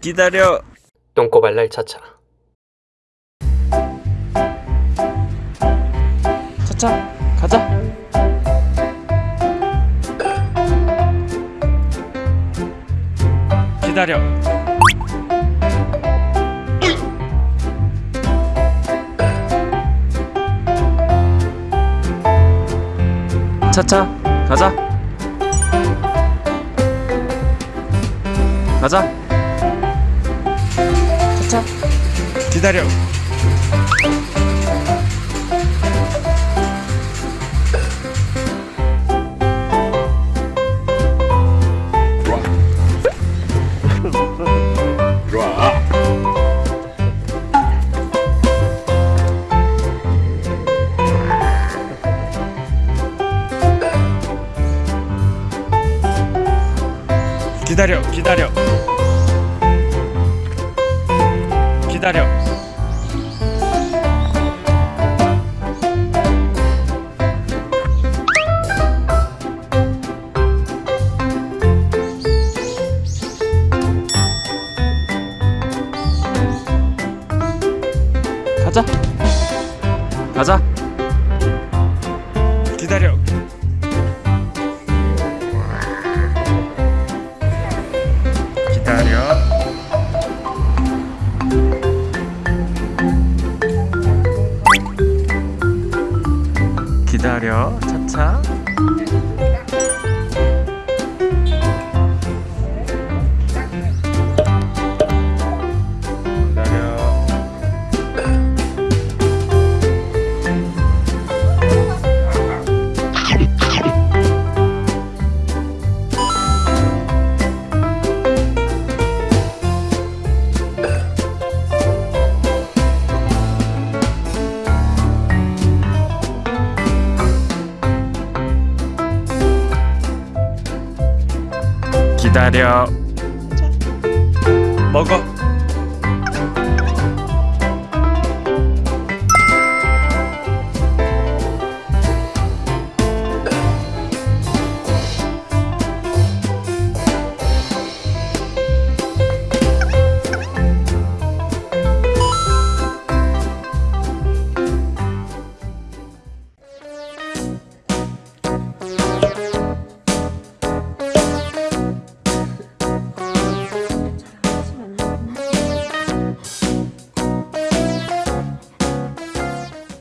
기다려. 똥꼬발랄 차차 차차 가자. 기다려. 차차 가자. 가자. 차차 기다려. 기다려 기다려. 기다려. 가자. 가자. 기다려 기다려. 기다려. 차차. 기다려. 먹어.